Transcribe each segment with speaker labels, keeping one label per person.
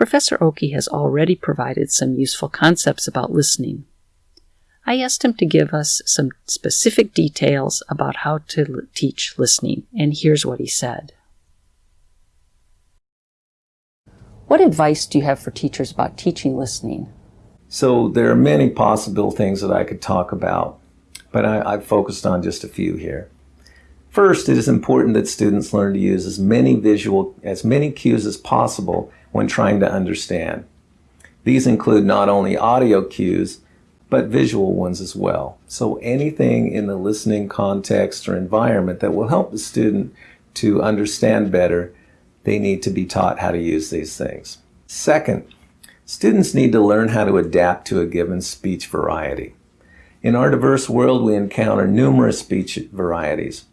Speaker 1: Professor Oki has already provided some useful concepts about listening. I asked him to give us some specific details about how to teach listening, and here's what he said. What advice do you have for teachers about teaching listening?
Speaker 2: So there are many possible things that I could talk about, but I, have focused on just a few here. First, it is important that students learn to use as many visual, as many cues as possible when trying to understand. These include not only audio cues, but visual ones as well. So anything in the listening context or environment that will help the student to understand better, they need to be taught how to use these things. Second, students need to learn how to adapt to a given speech variety. In our diverse world, we encounter numerous speech varieties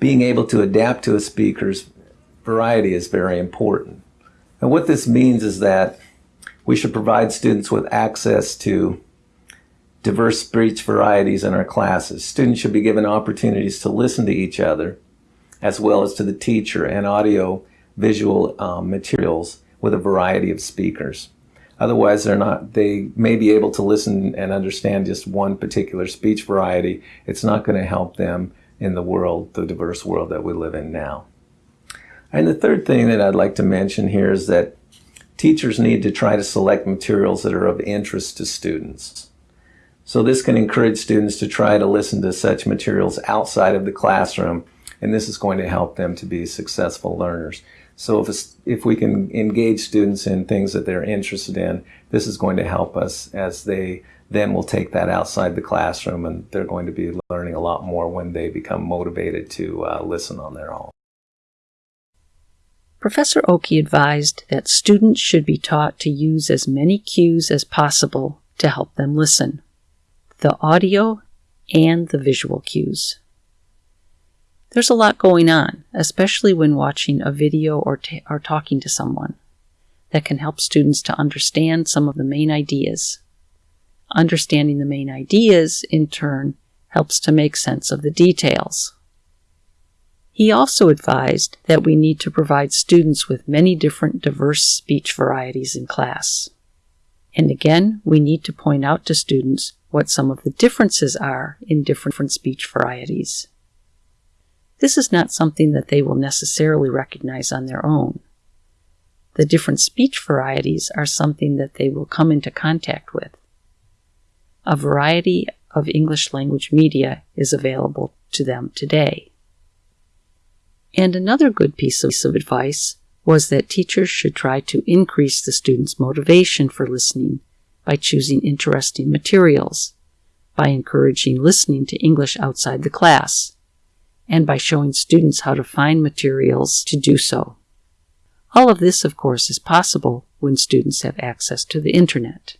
Speaker 2: being able to adapt to a speaker's variety is very important. And what this means is that we should provide students with access to diverse speech varieties in our classes. Students should be given opportunities to listen to each other as well as to the teacher and audio visual um, materials with a variety of speakers. Otherwise, they're not, they may be able to listen and understand just one particular speech variety. It's not going to help them in the world, the diverse world that we live in now. And the third thing that I'd like to mention here is that teachers need to try to select materials that are of interest to students. So this can encourage students to try to listen to such materials outside of the classroom, and this is going to help them to be successful learners. So if, if we can engage students in things that they're interested in, this is going to help us as they then will take that outside the classroom and they're going to be learning a lot more when they become motivated to uh, listen on their own.
Speaker 1: Professor Oki advised that students should be taught to use as many cues as possible to help them listen the audio and the visual cues. There's a lot going on, especially when watching a video or, or talking to someone, that can help students to understand some of the main ideas Understanding the main ideas, in turn, helps to make sense of the details. He also advised that we need to provide students with many different diverse speech varieties in class. And again, we need to point out to students what some of the differences are in different speech varieties. This is not something that they will necessarily recognize on their own. The different speech varieties are something that they will come into contact with a variety of English language media is available to them today. And another good piece of advice was that teachers should try to increase the students' motivation for listening by choosing interesting materials, by encouraging listening to English outside the class, and by showing students how to find materials to do so. All of this, of course, is possible when students have access to the Internet.